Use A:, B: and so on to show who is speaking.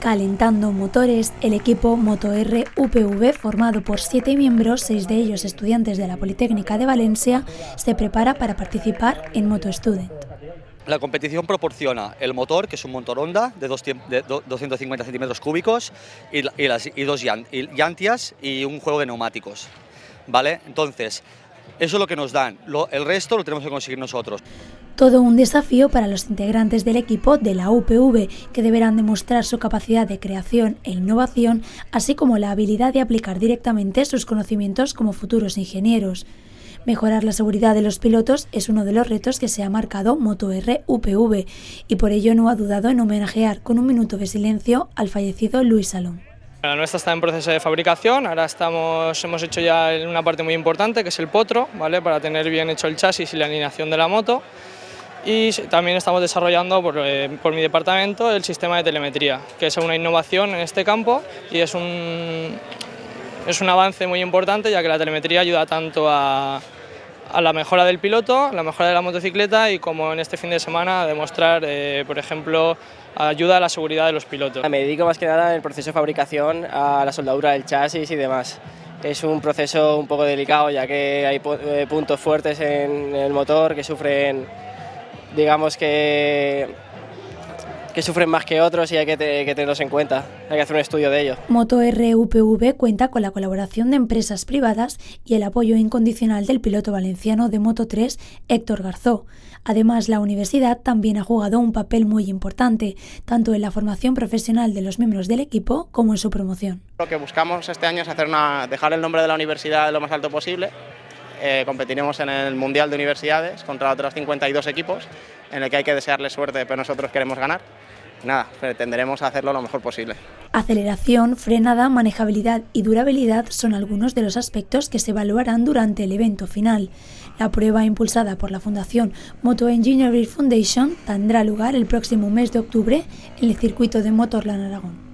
A: Calentando motores, el equipo MotoR UPV, formado por siete miembros, seis de ellos estudiantes de la Politécnica de Valencia, se prepara para participar en Moto Student.
B: La competición proporciona el motor, que es un motor Honda de, 250 centímetros cúbicos, y, dos llantias y un juego de neumáticos. ¿Vale? Entonces, eso es lo que nos dan. el resto lo tenemos que conseguir nosotros.
A: Todo un desafío para los integrantes del equipo de la UPV, que deberán demostrar su capacidad de creación e innovación, así como la habilidad de aplicar directamente sus conocimientos como futuros ingenieros. Mejorar la seguridad de los pilotos es uno de los retos que se ha marcado MotoR UPV y por ello no ha dudado en homenajear con un minuto de silencio al fallecido Luis Salón.
C: La nuestra está en proceso de fabricación, ahora estamos, hemos hecho ya una parte muy importante que es el potro, ¿vale? para tener bien hecho el chasis y la alineación de la moto y también estamos desarrollando por, eh, por, mi departamento el sistema de telemetría, que es una innovación en este campo y es un, es un avance muy importante ya que la telemetría ayuda tanto a, a la mejora del piloto, la mejora de la motocicleta y como en este fin de semana a demostrar, eh, por ejemplo, ayuda a la seguridad de los pilotos.
D: Me dedico más que nada en el proceso de fabricación a la soldadura del chasis y demás. Es un proceso un poco delicado ya que hay eh, puntos fuertes en el motor que sufren digamos que, que sufren más que otros y hay que, tenerlos en cuenta, hay que hacer un estudio de ello.
A: Moto RUPV cuenta con la colaboración de empresas privadas y el apoyo incondicional del piloto valenciano de Moto 3, Héctor Garzó. Además, la universidad también ha jugado un papel muy importante, tanto en la formación profesional de los miembros del equipo como en su promoción.
E: Lo que buscamos este año es hacer una, dejar el nombre de la universidad lo más alto posible eh, competiremos en el Mundial de Universidades contra otros 52 equipos, en el que hay que desearle suerte, pero nosotros queremos ganar. Nada, pretenderemos hacerlo lo mejor posible.
A: Aceleración, frenada, manejabilidad y durabilidad son algunos de los aspectos que se evaluarán durante el evento final. La prueba impulsada por la Fundación Moto Engineering Foundation tendrá lugar el próximo mes de octubre en el circuito de Motorland Aragón.